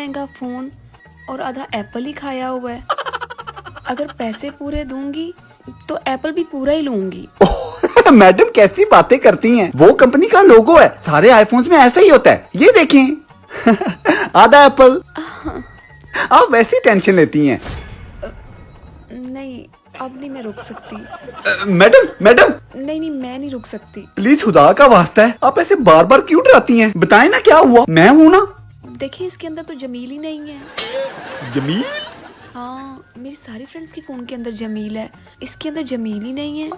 महँगा फ़ोन और आधा एप्पल ही खाया हुआ है। अगर पैसे पूरे दूँगी तो एप्पल भी पूरा ही लूँगी। मैडम कैसी बातें करती हैं? वो कंपनी का लोगो है। सारे आईफोन्स में ऐसा ही होता है। ये देखें। आधा एप्पल। आप वैसी टेंशन लेती हैं। नहीं अब नहीं मैं रुक सकती। Madam madam. नहीं नहीं मैं नहीं रुक सकती। प्लीज़ खुदा का वास्ता है। आप ऐसे बार बार क्यों डराती हैं? बताएँ ना क्या हुआ। मैं हूँ ना। देखिए इसके अंदर तो जमील ही नहीं है। जमील? हाँ मेरी सारी फ्रेंड्स के फ़ोन के अंदर जमील है। इसके अंदर जमील ही नहीं है।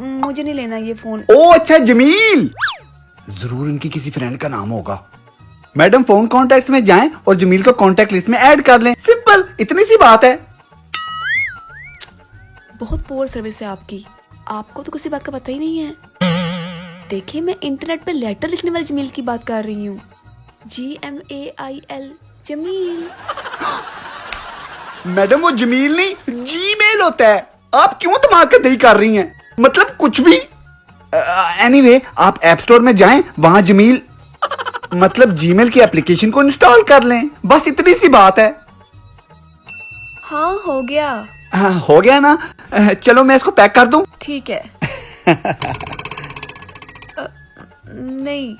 मुझे नहीं लेना ये फ़ोन ओ अच्छा जमील! ज़रूर इनकी किसी फ्रेंड का नाम होगा। मैडम फ़ोन कॉन्टेक्ट में जाएँ और जमील को कॉन्टेक्ट लिस्ट में ऐड कर लें। सिंपल इतनी सी बात है। बहुत पोअर सर्विस है आपकी। आपको तो किसी बात का पता ही नहीं है। देखिए मैं इंटरनेट पर लेटर लिखने वाले जमील की बात कर रही हूँ। G M A I L Jamil madam वो जमील नहीं जी मेल होता है। आप क्यों दिमाग का दही कर रही हैं? मतलब कुछ भी। एनीवे anyway, आप ऐप स्टोर में जाएँ वहाँ जमील मतलब जीमेल की एप्लीकेशन को इंस्टॉल कर लें। बस इतनी सी बात है। हाँ हो गया। हाँ, हो गया ना? चलो मैं इसको पैक कर दूँ। ठीक है। नहीं।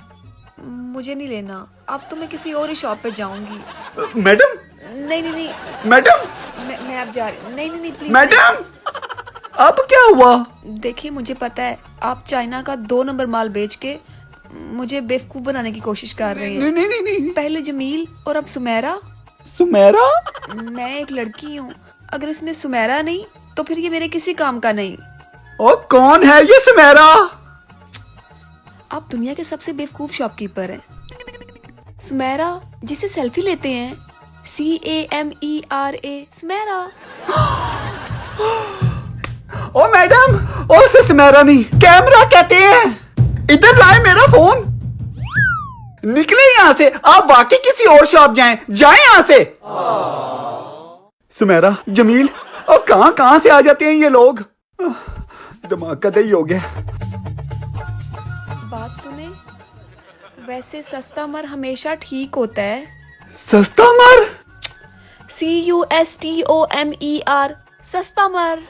मुझे नहीं लेना। अब तो मैं किसी और ही शॉप पे जाऊँगी। मैडम? नहीं नहीं नहीं। मैडम? मैं मैं अब जा रही नहीं नहीं नहीं प्लीज़ मैडम? अब क्या हुआ? देखिए मुझे पता है आप चाइना का दो नंबर माल बेच के मुझे बेवकूफ़ बनाने की कोशिश कर रहे हैं। नहीं नहीं नहीं नहीं। पहले जमील और अब सुमेरा। सुमेरा? मैं एक लड़की हूँ। अगर इसमें सुमेरा नहीं तो फिर ये मेरे किसी काम का नहीं। ओ कौन है ये सुमेरा? आप दुनिया के सबसे बेवकूफ़ शॉपकीपर हैं। सुमेरा, जिसे सेल्फी लेते हैं। C A M E R A Sumera. O madam ओ उसे सुमेरा नहीं कैमरा कहते हैं। इधर लाए मेरा फ़ोन निकले यहाँ से, आप वाकई किसी और शॉप जाएँ जाएँ यहाँ से। सुमेरा, जमील और कहाँ कहाँ से आ जाते हैं ये लोग? दिमाग का दही हो गया। बात सुने। वैसे सस्ता मर हमेशा ठीक होता है। सस्ता मर? C U S T O M E R सस्ता मर।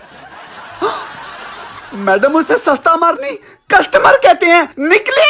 मैडम उसे सस्ता मर नहीं कस्टमर कहते हैं निकले।